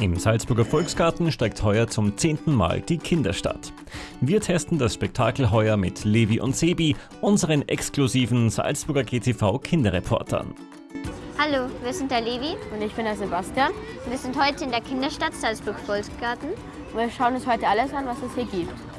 Im Salzburger Volksgarten steigt heuer zum zehnten Mal die Kinderstadt. Wir testen das Spektakel heuer mit Levi und Sebi, unseren exklusiven Salzburger GTV Kinderreportern. Hallo, wir sind der Levi Und ich bin der Sebastian. wir sind heute in der Kinderstadt Salzburg Volksgarten. Und wir schauen uns heute alles an, was es hier gibt.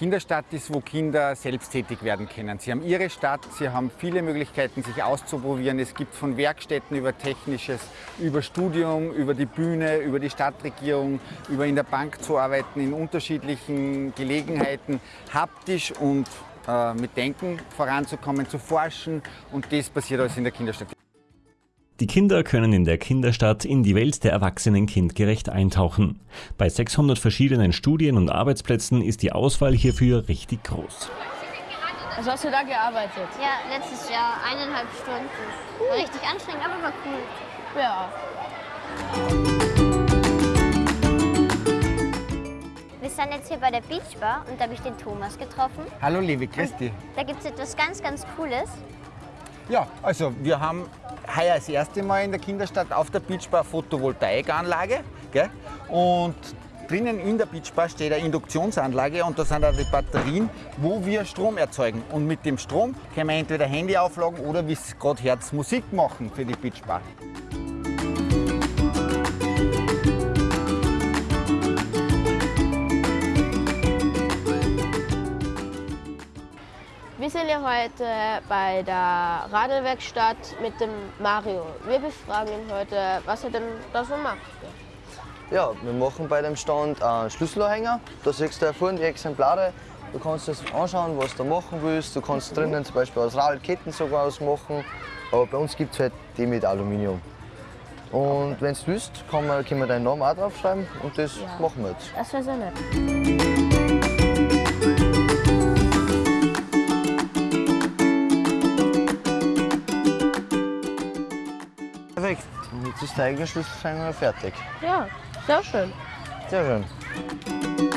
Kinderstadt ist, wo Kinder selbsttätig werden können. Sie haben ihre Stadt, sie haben viele Möglichkeiten, sich auszuprobieren. Es gibt von Werkstätten über Technisches, über Studium, über die Bühne, über die Stadtregierung, über in der Bank zu arbeiten, in unterschiedlichen Gelegenheiten, haptisch und äh, mit Denken voranzukommen, zu forschen. Und das passiert alles in der Kinderstadt. Die Kinder können in der Kinderstadt in die Welt der Erwachsenen kindgerecht eintauchen. Bei 600 verschiedenen Studien- und Arbeitsplätzen ist die Auswahl hierfür richtig groß. Also hast du da gearbeitet? Ja, letztes Jahr eineinhalb Stunden. War richtig anstrengend, aber war cool. Ja. Wir sind jetzt hier bei der Beach Bar und da habe ich den Thomas getroffen. Hallo Levi, grüß dich. Da gibt es etwas ganz, ganz Cooles. Ja, also wir haben heuer das erste Mal in der Kinderstadt auf der Beachbar Photovoltaikanlage. Gell? Und drinnen in der Beachbar steht eine Induktionsanlage und da sind auch die Batterien, wo wir Strom erzeugen. Und mit dem Strom können wir entweder Handy aufladen oder wie es gerade Herz Musik machen für die Beachbar. Wir sind ja heute bei der Radlwerkstatt mit dem Mario. Wir befragen ihn heute, was er denn da so macht. Ja, wir machen bei dem Stand einen Schlüsselanhänger. Da siehst du ja vorne die Exemplare. Du kannst das anschauen, was du machen willst. Du kannst drinnen zum Beispiel aus Radlketten sogar ausmachen. Aber bei uns gibt es halt die mit Aluminium. Und wenn du willst, kann man, können wir deinen Namen auch draufschreiben und das machen wir jetzt. Das wäre sehr nett. Ist der eigene Schlüsselanhänger fertig. Ja, sehr schön. Sehr schön.